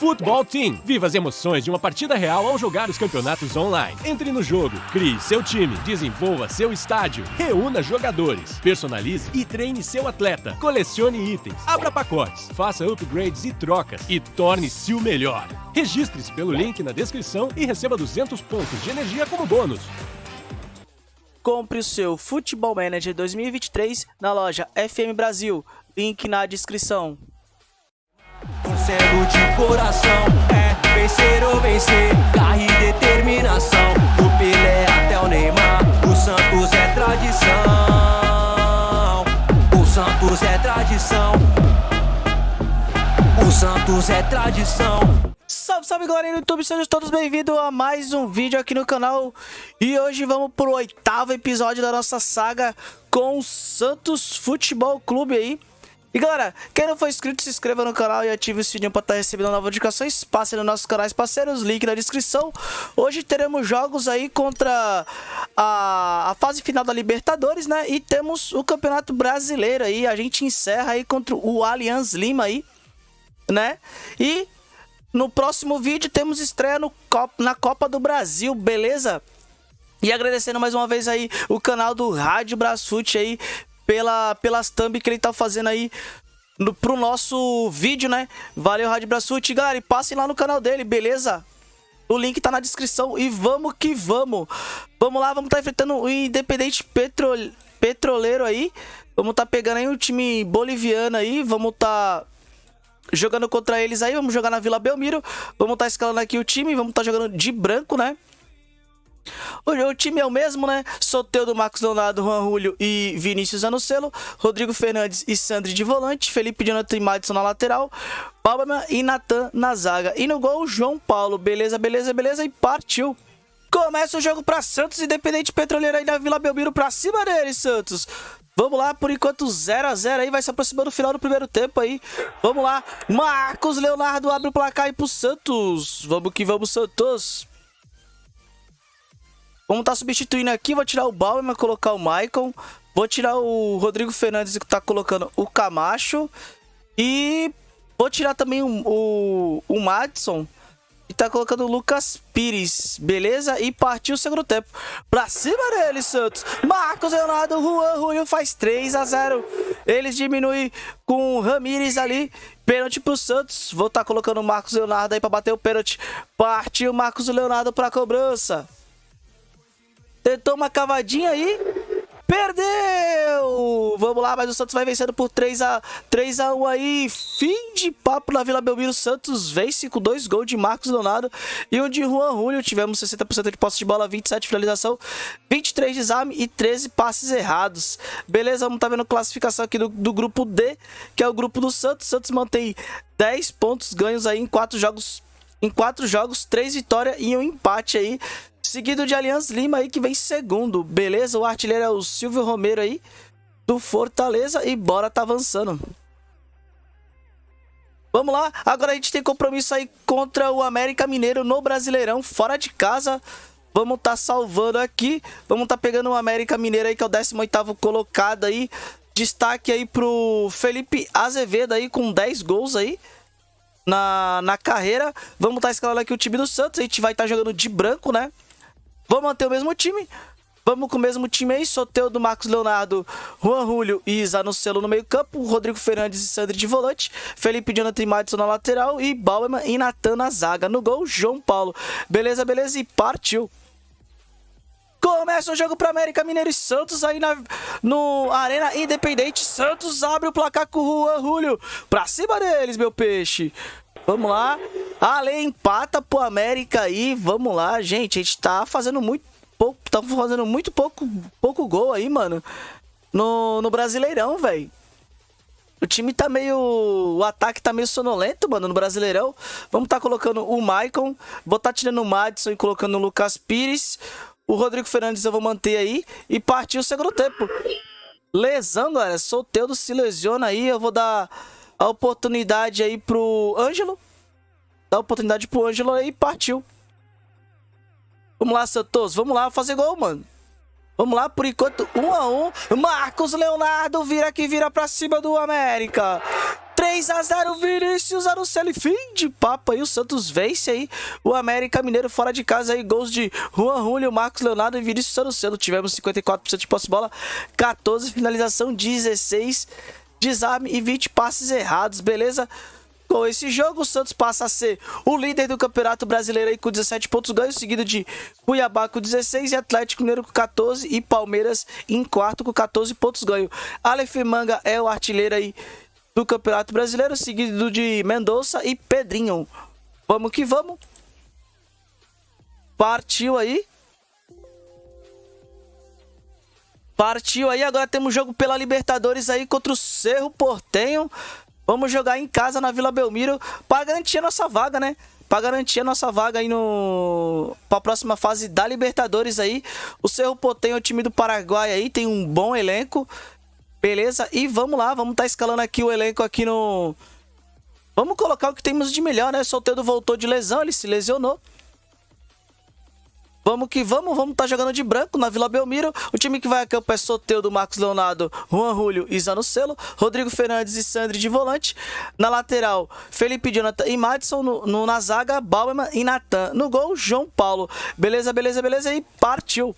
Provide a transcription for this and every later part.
Futebol Team. Viva as emoções de uma partida real ao jogar os campeonatos online. Entre no jogo, crie seu time, desenvolva seu estádio, reúna jogadores, personalize e treine seu atleta, colecione itens, abra pacotes, faça upgrades e trocas e torne-se o melhor. Registre-se pelo link na descrição e receba 200 pontos de energia como bônus. Compre o seu Futebol Manager 2023 na loja FM Brasil. Link na descrição. Torcendo de coração, é vencer ou vencer, garra e determinação. Do Pelé até o Neymar, o Santos é tradição. O Santos é tradição. O Santos é tradição. Salve, salve galerinha do YouTube, sejam todos bem-vindos a mais um vídeo aqui no canal E hoje vamos pro oitavo episódio da nossa saga com o Santos Futebol Clube aí e galera, quem não for inscrito, se inscreva no canal e ative o sininho para estar tá recebendo novas notificações. Passe nos nossos canais parceiros, link na descrição. Hoje teremos jogos aí contra a, a fase final da Libertadores, né? E temos o Campeonato Brasileiro aí. A gente encerra aí contra o Allianz Lima aí, né? E no próximo vídeo temos estreia no na Copa do Brasil, beleza? E agradecendo mais uma vez aí o canal do Rádio Brasfute aí pela, pelas thumb que ele tá fazendo aí no, pro nosso vídeo, né? Valeu, Rádio Braçute. Galera, e passem lá no canal dele, beleza? O link tá na descrição e vamos que vamos. Vamos lá, vamos tá enfrentando o Independente Petro, Petroleiro aí. Vamos tá pegando aí o time boliviano aí. Vamos. Tá jogando contra eles aí, vamos jogar na Vila Belmiro, vamos tá escalando aqui o time, vamos tá jogando de branco, né? O, o time é o mesmo, né? Soteudo, Marcos Leonardo, Juan Julio e Vinícius Anocelo, Rodrigo Fernandes e Sandri de volante, Felipe Jonathan e Madison na lateral, Palma e Natan na zaga. E no gol, João Paulo. Beleza, beleza, beleza. E partiu. Começa o jogo para Santos, Independente Petroleiro aí da Vila Belmiro pra cima dele, Santos. Vamos lá, por enquanto 0 a 0 aí, vai se aproximando do final do primeiro tempo aí. Vamos lá, Marcos Leonardo abre o placar aí pro Santos. Vamos que vamos, Santos. Vamos estar tá substituindo aqui. Vou tirar o Bauerman, colocar o Maicon. Vou tirar o Rodrigo Fernandes que tá colocando o Camacho. E vou tirar também o, o, o Madison. E tá colocando o Lucas Pires, beleza? E partiu o segundo tempo. Pra cima dele, Santos. Marcos Leonardo, Juan Julio faz 3 a 0 Eles diminuem com o Ramires ali. Pênalti pro Santos. Vou estar tá colocando o Marcos Leonardo aí pra bater o pênalti. Partiu o Marcos Leonardo pra cobrança. Tentou uma cavadinha aí. Perdeu! Vamos lá, mas o Santos vai vencendo por 3 a 3 a 1 aí. Fim de papo na Vila Belmiro. Santos vence com dois gols de Marcos Leonardo e um de Juan Julio. Tivemos 60% de posse de bola, 27 de finalização, 23 de exame e 13 passes errados. Beleza, vamos tá vendo classificação aqui do, do grupo D, que é o grupo do Santos. Santos mantém 10 pontos ganhos aí em 4 jogos em quatro jogos, três vitórias e um empate aí. Seguido de Aliança Lima aí que vem segundo, beleza? O artilheiro é o Silvio Romero aí do Fortaleza e bora tá avançando. Vamos lá, agora a gente tem compromisso aí contra o América Mineiro no Brasileirão, fora de casa. Vamos tá salvando aqui, vamos tá pegando o América Mineiro aí que é o 18º colocado aí. Destaque aí pro Felipe Azevedo aí com 10 gols aí na, na carreira. Vamos estar tá escalando aqui o time do Santos, a gente vai estar tá jogando de branco, né? Vamos manter o mesmo time. Vamos com o mesmo time aí, Soteudo, Marcos Leonardo, Juan Julio e Zanocelo no meio campo, Rodrigo Fernandes e Sandri de volante, Felipe Jonathan e Madison na lateral e Bauerman e Natan na zaga. No gol, João Paulo. Beleza, beleza, e partiu. Começa o jogo para América Mineiro e Santos aí na, no Arena Independente. Santos abre o placar com o Juan Julio. Pra cima deles, meu peixe. Vamos lá. Ale empata pro América aí. Vamos lá, gente. A gente tá fazendo muito pouco. Tá fazendo muito pouco, pouco gol aí, mano. No, no Brasileirão, velho. O time tá meio. O ataque tá meio sonolento, mano, no Brasileirão. Vamos tá colocando o Maicon. Vou tá tirando o Madison e colocando o Lucas Pires. O Rodrigo Fernandes eu vou manter aí. E partir o segundo tempo. Lesão, galera. Solteudo se lesiona aí. Eu vou dar a oportunidade aí pro Ângelo. Dá a oportunidade pro Ângelo aí e partiu. Vamos lá, Santos. Vamos lá fazer gol, mano. Vamos lá, por enquanto, um a um. Marcos Leonardo vira que vira pra cima do América. 3 a 0 Vinícius Arucelli, fim de papo aí, o Santos vence aí o América Mineiro fora de casa aí, gols de Juan Julio, Marcos Leonardo e Vinícius Arucelli, tivemos 54% de posse de bola, 14 finalização, 16 desarme e 20 passes errados, beleza? Com esse jogo, o Santos passa a ser o líder do Campeonato Brasileiro aí com 17 pontos ganhos, seguido de Cuiabá com 16 e Atlético Mineiro com 14 e Palmeiras em quarto com 14 pontos ganhos. Aleph Manga é o artilheiro aí do Campeonato Brasileiro, seguido de Mendonça e Pedrinho. Vamos que vamos. Partiu aí. Partiu aí, agora temos jogo pela Libertadores aí contra o Cerro Portenho. Vamos jogar em casa na Vila Belmiro para garantir a nossa vaga, né? Para garantir a nossa vaga aí no para a próxima fase da Libertadores aí. O Cerro Portenho é o time do Paraguai aí, tem um bom elenco. Beleza? E vamos lá, vamos estar tá escalando aqui o elenco aqui no Vamos colocar o que temos de melhor, né? Solteiro voltou de lesão, ele se lesionou. Vamos que vamos, vamos estar tá jogando de branco na Vila Belmiro. O time que vai a campo é Soteudo, Marcos Leonardo, Juan Julio e Zanocelo, Rodrigo Fernandes e Sandri de volante. Na lateral, Felipe Jonathan e Madison. No, no, na zaga, Bauerman e Natan. No gol, João Paulo. Beleza, beleza, beleza. E partiu.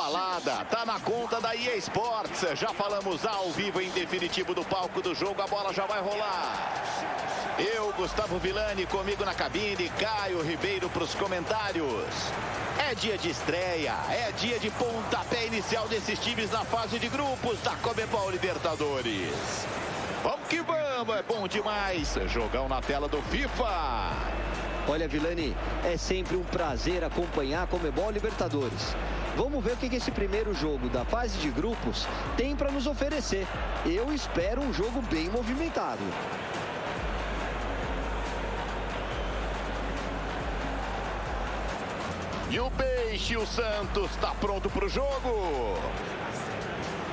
Balada tá na conta da EA Sports. Já falamos ao vivo em definitivo do palco do jogo. A bola já vai rolar. Eu, Gustavo Villani, comigo na cabine, Caio Ribeiro para os comentários. É dia de estreia, é dia de pontapé inicial desses times na fase de grupos da Comebol Libertadores. Vamos que vamos, é bom demais. Jogão na tela do FIFA. Olha, Vilani, é sempre um prazer acompanhar a Comebol Libertadores. Vamos ver o que esse primeiro jogo da fase de grupos tem para nos oferecer. Eu espero um jogo bem movimentado. E o Peixe, o Santos, está pronto para o jogo.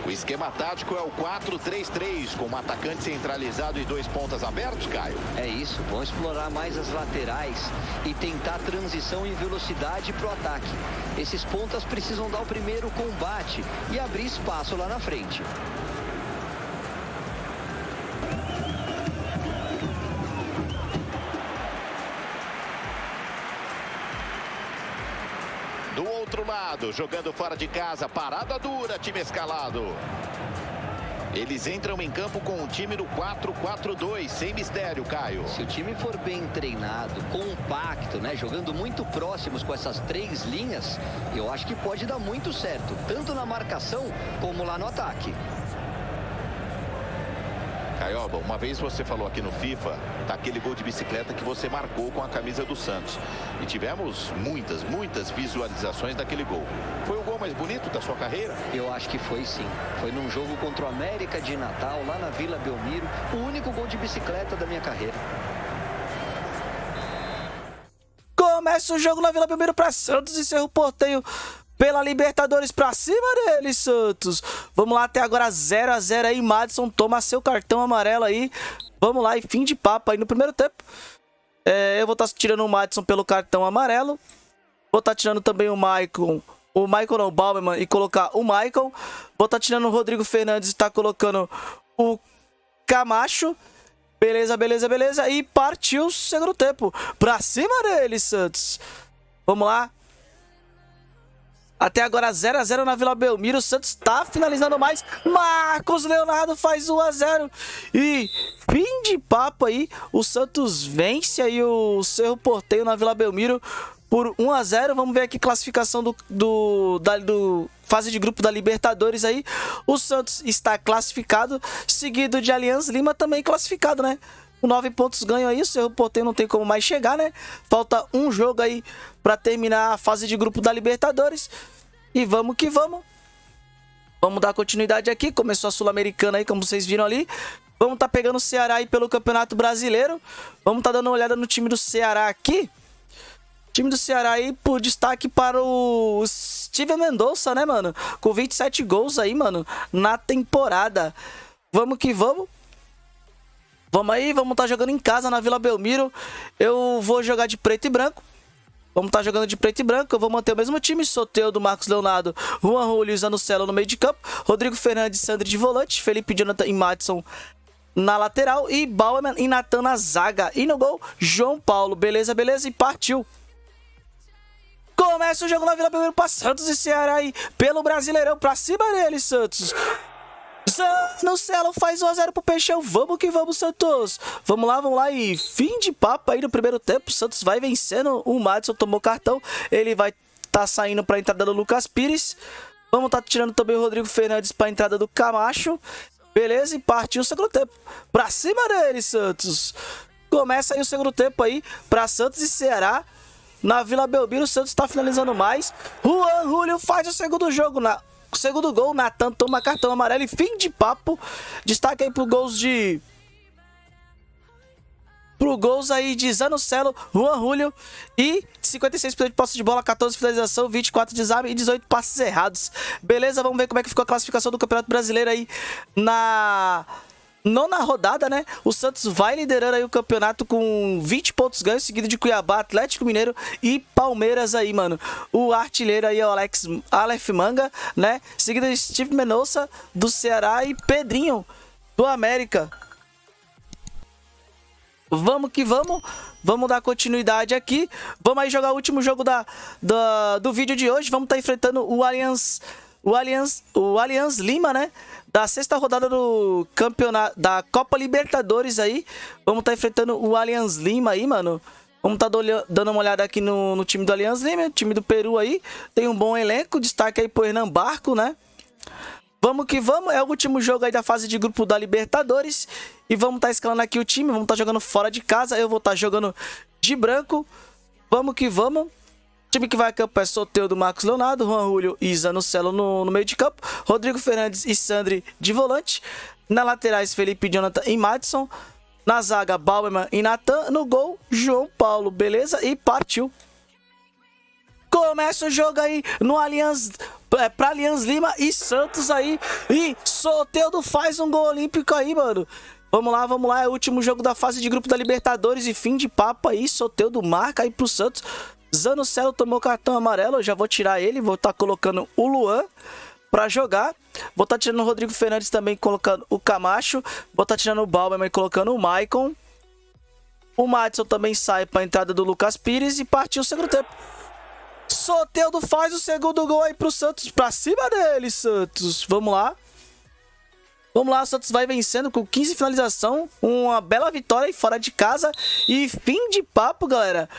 O esquema tático é o 4-3-3, com um atacante centralizado e dois pontas abertos, Caio. É isso, vão explorar mais as laterais e tentar transição em velocidade para o ataque. Esses pontas precisam dar o primeiro combate e abrir espaço lá na frente. Jogando fora de casa, parada dura, time escalado. Eles entram em campo com um time no 4-4-2, sem mistério, Caio. Se o time for bem treinado, compacto, né, jogando muito próximos com essas três linhas, eu acho que pode dar muito certo, tanto na marcação como lá no ataque. Caioba, uma vez você falou aqui no FIFA daquele gol de bicicleta que você marcou com a camisa do Santos. E tivemos muitas, muitas visualizações daquele gol. Foi o gol mais bonito da sua carreira? Eu acho que foi sim. Foi num jogo contra o América de Natal, lá na Vila Belmiro. O único gol de bicicleta da minha carreira. Começa o jogo na Vila Belmiro para Santos e Cerro Porteio pela Libertadores pra cima dele, Santos. Vamos lá, até agora 0 a 0 aí. Madison toma seu cartão amarelo aí. Vamos lá, e fim de papo aí no primeiro tempo. É, eu vou estar tá tirando o Madison pelo cartão amarelo. Vou estar tá tirando também o Michael. O Michael não, Bauman, e colocar o Michael. Vou estar tá tirando o Rodrigo Fernandes e tá colocando o Camacho. Beleza, beleza, beleza. E partiu o segundo tempo. Pra cima dele, Santos. Vamos lá. Até agora 0 a 0 na Vila Belmiro. O Santos está finalizando mais. Marcos Leonardo faz 1 a 0 E fim de papo aí. O Santos vence aí o Cerro Porteio na Vila Belmiro por 1 a 0 Vamos ver aqui a classificação do, do, da, do fase de grupo da Libertadores aí. O Santos está classificado, seguido de Aliança Lima também classificado, né? Com 9 pontos ganho aí, o Cerro Porteiro não tem como mais chegar, né? Falta um jogo aí para terminar a fase de grupo da Libertadores. E vamos que vamos. Vamos dar continuidade aqui. Começou a Sul-Americana aí, como vocês viram ali. Vamos estar tá pegando o Ceará aí pelo Campeonato Brasileiro. Vamos estar tá dando uma olhada no time do Ceará aqui. Time do Ceará aí por destaque para o Steven Mendonça, né, mano? Com 27 gols aí, mano, na temporada. Vamos que vamos. Vamos aí, vamos estar tá jogando em casa na Vila Belmiro. Eu vou jogar de preto e branco. Vamos estar tá jogando de preto e branco. Eu vou manter o mesmo time. Soteudo, Marcos Leonardo, Juan Julio e Zanocelo no meio de campo. Rodrigo Fernandes, Sandri de volante. Felipe Jonathan e Madison na lateral. E Bauerman e Natan na zaga. E no gol, João Paulo. Beleza, beleza. E partiu. Começa o jogo na Vila Belmiro para Santos e Ceará aí. Pelo Brasileirão. Pra cima dele, Santos. Zanocelo faz 1x0 pro Peixão. Vamos que vamos, Santos. Vamos lá, vamos lá. E fim de papo aí no primeiro tempo. Santos vai vencendo. O Madison tomou cartão. Ele vai tá saindo pra entrada do Lucas Pires. Vamos tá tirando também o Rodrigo Fernandes pra entrada do Camacho. Beleza, e partiu o segundo tempo. Pra cima dele, Santos. Começa aí o segundo tempo aí pra Santos e Ceará. Na Vila Belmiro, o Santos tá finalizando mais. Juan Julio faz o segundo jogo na Segundo gol, Natan toma cartão amarelo e fim de papo. Destaque aí pro gols de pro gols aí de Zanocelo, Juan Julio e 56% de posse de bola, 14 finalização, 24 desarme e 18 passes errados. Beleza, vamos ver como é que ficou a classificação do Campeonato Brasileiro aí na nona rodada, né? O Santos vai liderando aí o campeonato com 20 pontos ganhos, seguido de Cuiabá, Atlético Mineiro e Palmeiras aí, mano. O artilheiro aí é o Alex Aleph Manga, né? Seguido de Steve Menossa do Ceará e Pedrinho do América. Vamos que vamos. Vamos dar continuidade aqui. Vamos aí jogar o último jogo da, da do vídeo de hoje. Vamos estar tá enfrentando o Allianz, o Allianz, o Allianz Lima, né? Da sexta rodada do campeonato da Copa Libertadores aí. Vamos estar tá enfrentando o Allianz Lima aí, mano. Vamos estar tá dando uma olhada aqui no, no time do Allianz Lima, time do Peru aí. Tem um bom elenco, destaque aí pro Hernan Barco, né? Vamos que vamos, é o último jogo aí da fase de grupo da Libertadores. E vamos estar tá escalando aqui o time, vamos estar tá jogando fora de casa. Eu vou estar tá jogando de branco. Vamos que vamos time que vai a campo é Soteudo, Marcos Leonardo, Juan Julio e Zanocelo no, no meio de campo, Rodrigo Fernandes e Sandri de volante, na laterais Felipe Jonathan e Madison, na zaga Bauerman e Natan, no gol João Paulo, beleza? E partiu. Começa o jogo aí no Allianz, é, pra Allianz Lima e Santos aí, e Soteudo faz um gol olímpico aí, mano. Vamos lá, vamos lá, é o último jogo da fase de grupo da Libertadores e fim de papo aí, Soteudo marca aí pro Santos. Zanocelo tomou cartão amarelo, eu já vou tirar ele, vou estar tá colocando o Luan para jogar. Vou estar tá tirando o Rodrigo Fernandes também, colocando o Camacho. Vou estar tá tirando o Balmer e colocando o Maicon. O Madison também sai para a entrada do Lucas Pires e partiu o segundo tempo. Soteudo faz o segundo gol aí pro Santos, pra cima dele, Santos. Vamos lá. Vamos lá, o Santos vai vencendo com 15 finalização, uma bela vitória aí fora de casa e fim de papo, galera.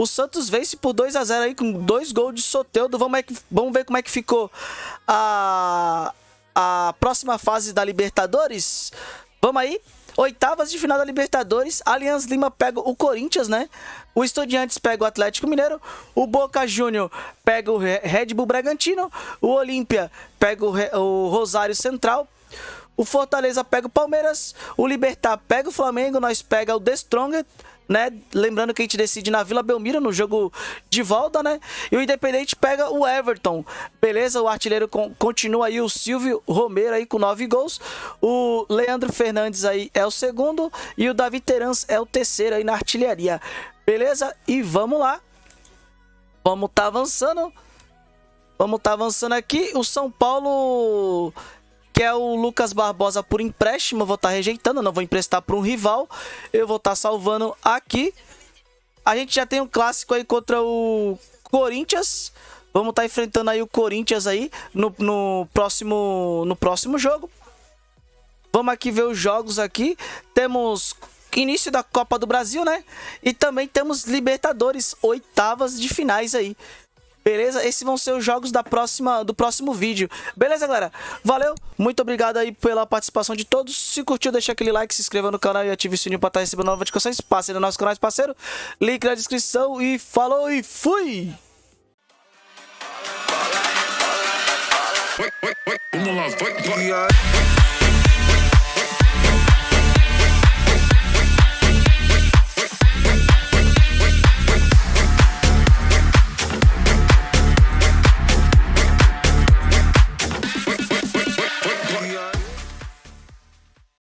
O Santos vence por 2 a 0 aí com dois gols de Soteudo. Vamos, é que, vamos ver como é que ficou a, a próxima fase da Libertadores. Vamos aí. Oitavas de final da Libertadores. Aliança Lima pega o Corinthians, né? O Estudiantes pega o Atlético Mineiro. O Boca Júnior pega o Red Bull Bragantino. O Olímpia pega o, Rosário Central. O Fortaleza pega o Palmeiras. O Libertar pega o Flamengo. Nós pega o The Strongest né? Lembrando que a gente decide na Vila Belmiro, no jogo de volta, né? E o Independente pega o Everton. Beleza? O artilheiro continua aí, o Silvio Romero aí com nove gols. O Leandro Fernandes aí é o segundo. E o Davi Terans é o terceiro aí na artilharia. Beleza? E vamos lá. Vamos tá avançando. Vamos tá avançando aqui. O São Paulo que é o Lucas Barbosa por empréstimo. Eu vou estar tá rejeitando, não vou emprestar para um rival. Eu vou estar tá salvando aqui. A gente já tem um clássico aí contra o Corinthians. Vamos estar tá enfrentando aí o Corinthians aí no, no, próximo, no próximo jogo. Vamos aqui ver os jogos aqui. Temos início da Copa do Brasil, né? E também temos Libertadores, oitavas de finais aí. Beleza? Esses vão ser os jogos da próxima, do próximo vídeo. Beleza, galera? Valeu, muito obrigado aí pela participação de todos. Se curtiu, deixa aquele like, se inscreva no canal e ative o sininho para estar recebendo novas notificações. Passe no nosso canal, parceiro. Link na descrição e falou e fui! Vamos lá, vai, vai.